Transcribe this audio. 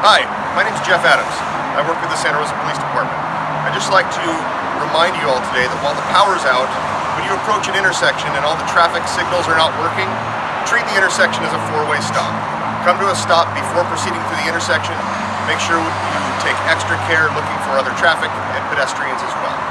Hi, my name is Jeff Adams. I work with the Santa Rosa Police Department. I'd just like to remind you all today that while the power's out, when you approach an intersection and all the traffic signals are not working, treat the intersection as a four-way stop. Come to a stop before proceeding through the intersection. Make sure you take extra care looking for other traffic and pedestrians as well.